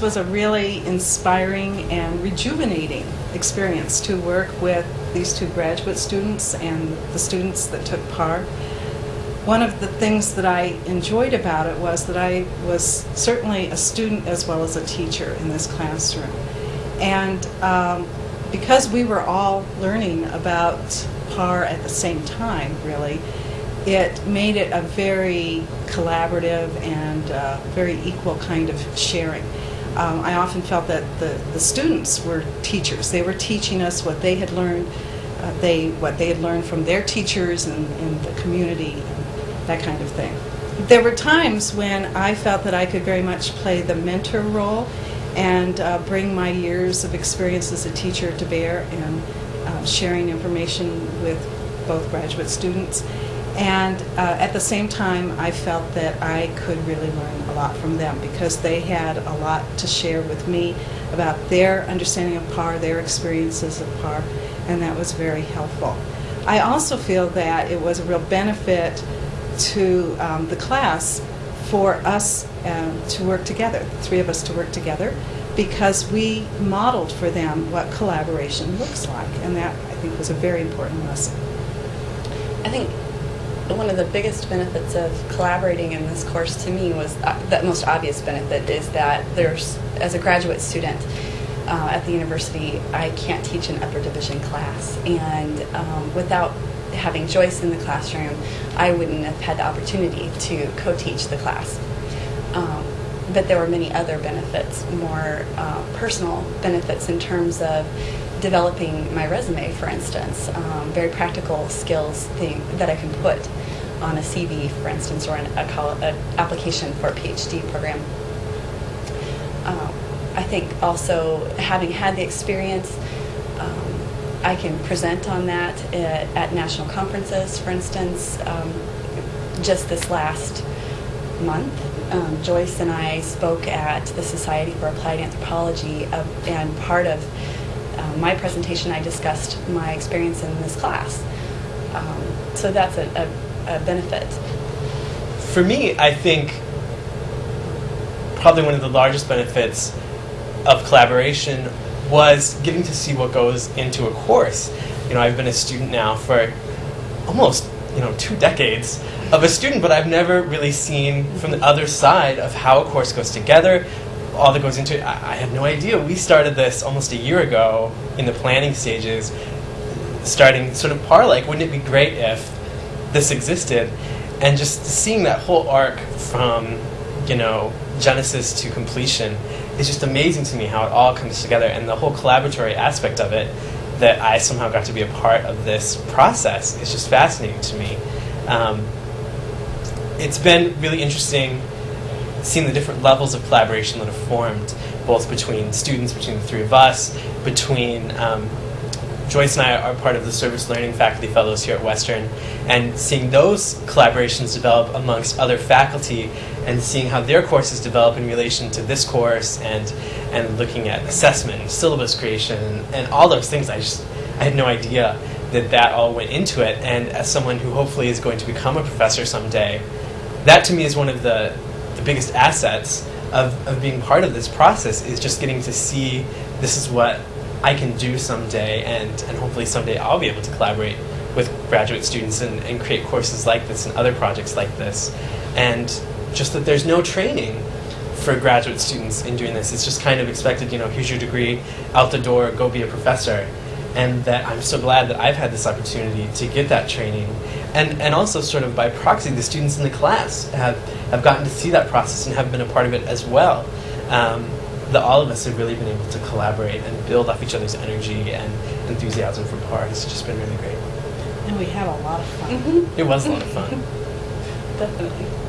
this was a really inspiring and rejuvenating experience to work with these two graduate students and the students that took PAR. One of the things that I enjoyed about it was that I was certainly a student as well as a teacher in this classroom. And um, because we were all learning about PAR at the same time, really, it made it a very collaborative and uh, very equal kind of sharing. Um, I often felt that the, the students were teachers. They were teaching us what they had learned, uh, they what they had learned from their teachers and, and the community and that kind of thing. There were times when I felt that I could very much play the mentor role and uh, bring my years of experience as a teacher to bear and uh, sharing information with both graduate students. And uh, at the same time, I felt that I could really learn a lot from them because they had a lot to share with me about their understanding of PAR, their experiences of PAR, and that was very helpful. I also feel that it was a real benefit to um, the class for us um, to work together, the three of us to work together, because we modeled for them what collaboration looks like, and that I think was a very important lesson. I think one of the biggest benefits of collaborating in this course to me was uh, the most obvious benefit is that there's, as a graduate student uh, at the university, I can't teach an upper division class. And um, without having Joyce in the classroom, I wouldn't have had the opportunity to co-teach the class. Um, but there were many other benefits, more uh, personal benefits in terms of developing my resume, for instance, um, very practical skills thing that I can put on a CV, for instance, or an application for a PhD program. Um, I think also having had the experience, um, I can present on that at, at national conferences, for instance. Um, just this last month, um, Joyce and I spoke at the Society for Applied Anthropology, uh, and part of uh, my presentation, I discussed my experience in this class. Um, so that's a, a, a benefit. For me, I think probably one of the largest benefits of collaboration was getting to see what goes into a course. You know, I've been a student now for almost, you know, two decades of a student, but I've never really seen from the other side of how a course goes together, all that goes into it. I, I had no idea. We started this almost a year ago in the planning stages, starting sort of par like, wouldn't it be great if this existed? And just seeing that whole arc from, you know, genesis to completion is just amazing to me how it all comes together and the whole collaboratory aspect of it that I somehow got to be a part of this process is just fascinating to me. Um, it's been really interesting seeing the different levels of collaboration that have formed, both between students, between the three of us, between um, Joyce and I are part of the Service Learning Faculty Fellows here at Western, and seeing those collaborations develop amongst other faculty and seeing how their courses develop in relation to this course and, and looking at assessment, syllabus creation, and all those things, I just I had no idea that that all went into it. And as someone who hopefully is going to become a professor someday, that to me is one of the, the biggest assets of, of being part of this process is just getting to see this is what I can do someday and, and hopefully someday I'll be able to collaborate with graduate students and, and create courses like this and other projects like this. And just that there's no training for graduate students in doing this. It's just kind of expected, you know, here's your degree, out the door, go be a professor. And that I'm so glad that I've had this opportunity to get that training and, and also sort of by proxy, the students in the class have, have gotten to see that process and have been a part of it as well. Um, that all of us have really been able to collaborate and build off each other's energy and enthusiasm for PAR. It's just been really great. And we had a lot of fun. Mm-hmm. It was a lot of fun. Definitely.